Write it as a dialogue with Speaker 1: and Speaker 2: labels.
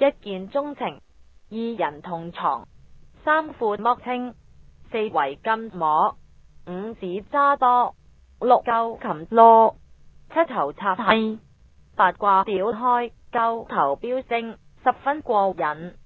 Speaker 1: 一见钟情二人同床三副莫清四围金摸五指揸多六钩擒啰七头插梯八卦表开九头飙升十分过瘾。